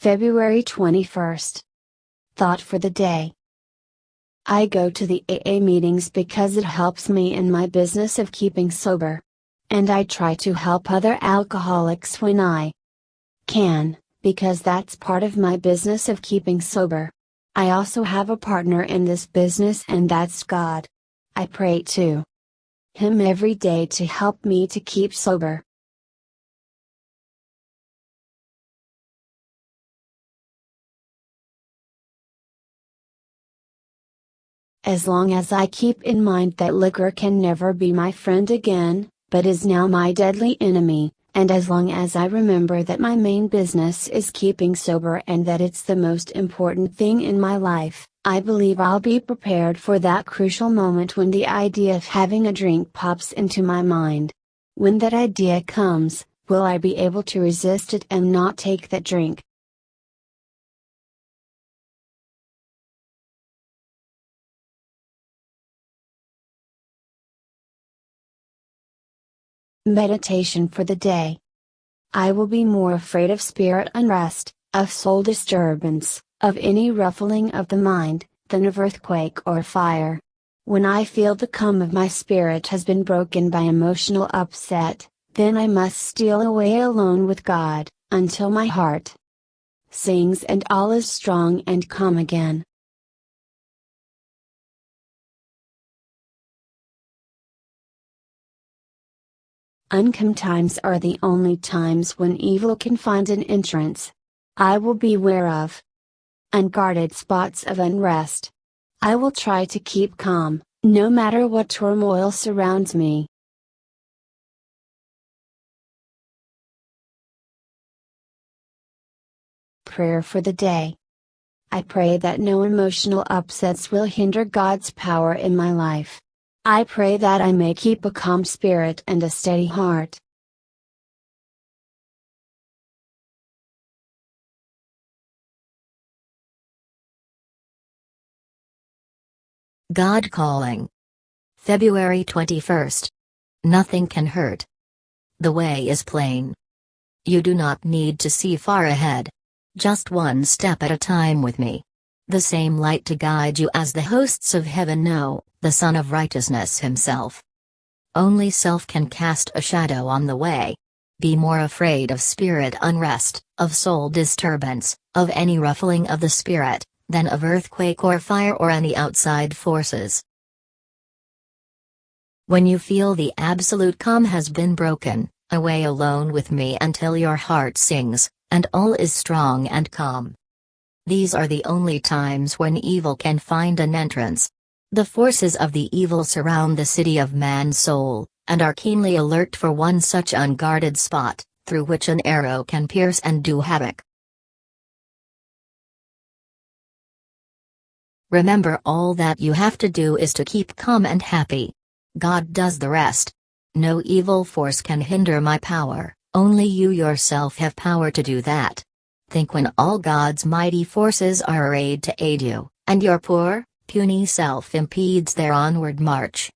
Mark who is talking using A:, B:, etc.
A: February 21st. Thought for the day. I go to the AA meetings because it helps me in my business of keeping sober. And I try to help other alcoholics when I can, because that's part of my business of keeping sober. I also have a partner in this business and that's God. I pray to Him every day to help me to keep sober. As long as I keep in mind that liquor can never be my friend again, but is now my deadly enemy, and as long as I remember that my main business is keeping sober and that it's the most important thing in my life, I believe I'll be prepared for that crucial moment when the idea of having a drink pops into my mind. When that idea comes, will I be able to resist it and not take that drink? Meditation for the day. I will be more afraid of spirit unrest, of soul disturbance, of any ruffling of the mind, than of earthquake or fire. When I feel the calm of my spirit has been broken by emotional upset, then I must steal away alone with God, until my heart sings and all is strong and calm again. Uncome times are the only times when evil can find an entrance. I will beware of unguarded spots of unrest. I will try to keep calm, no matter what turmoil surrounds me. Prayer for the day. I pray that no emotional upsets will hinder God's power in my life. I pray that I may keep a calm spirit and a steady heart.
B: God Calling. February 21st. Nothing can hurt. The way is plain. You do not need to see far ahead. Just one step at a time with me. The same light to guide you as the hosts of heaven know, the Sun of Righteousness himself. Only self can cast a shadow on the way. Be more afraid of spirit unrest, of soul disturbance, of any ruffling of the spirit, than of earthquake or fire or any outside forces. When you feel the absolute calm has been broken, away alone with me until your heart sings, and all is strong and calm. These are the only times when evil can find an entrance. The forces of the evil surround the city of man's soul, and are keenly alert for one such unguarded spot, through which an arrow can pierce and do havoc. Remember all that you have to do is to keep calm and happy. God does the rest. No evil force can hinder my power, only you yourself have power to do that. Think when all God's mighty forces are arrayed to aid you, and your poor, puny self impedes their onward march.